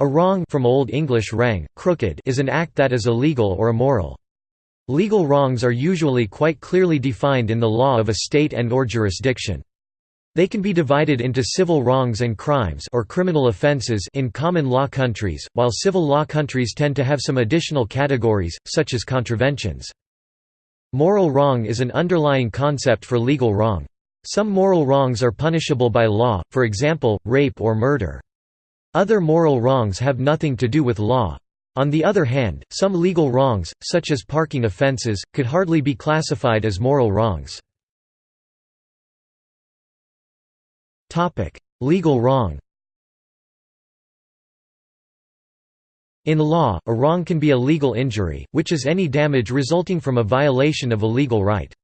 A wrong from Old English wrang, crooked is an act that is illegal or immoral. Legal wrongs are usually quite clearly defined in the law of a state and or jurisdiction. They can be divided into civil wrongs and crimes or criminal offenses in common law countries, while civil law countries tend to have some additional categories, such as contraventions. Moral wrong is an underlying concept for legal wrong. Some moral wrongs are punishable by law, for example, rape or murder. Other moral wrongs have nothing to do with law. On the other hand, some legal wrongs, such as parking offences, could hardly be classified as moral wrongs. legal wrong In law, a wrong can be a legal injury, which is any damage resulting from a violation of a legal right.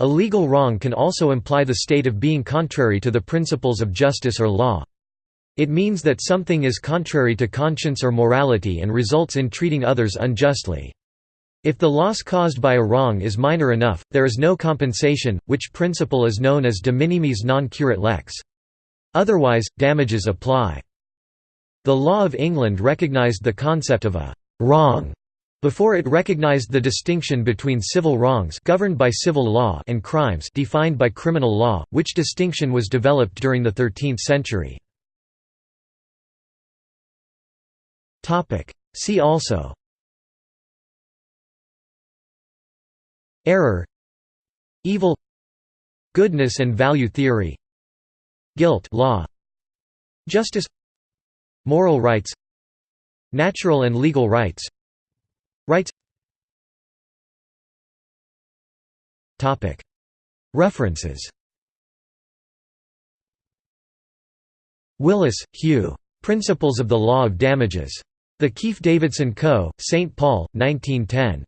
A legal wrong can also imply the state of being contrary to the principles of justice or law. It means that something is contrary to conscience or morality and results in treating others unjustly. If the loss caused by a wrong is minor enough, there is no compensation, which principle is known as de minimis non curat lex. Otherwise, damages apply. The law of England recognised the concept of a «wrong» before it recognised the distinction between civil wrongs governed by civil law and crimes defined by criminal law, which distinction was developed during the 13th century. See also. Error. Evil. Goodness and value theory. Guilt law. Justice. Moral rights. Natural and legal rights. Rights. Topic. References. Willis, Hugh. Principles of the Law of Damages. The Keefe Davidson Co., St. Paul, 1910.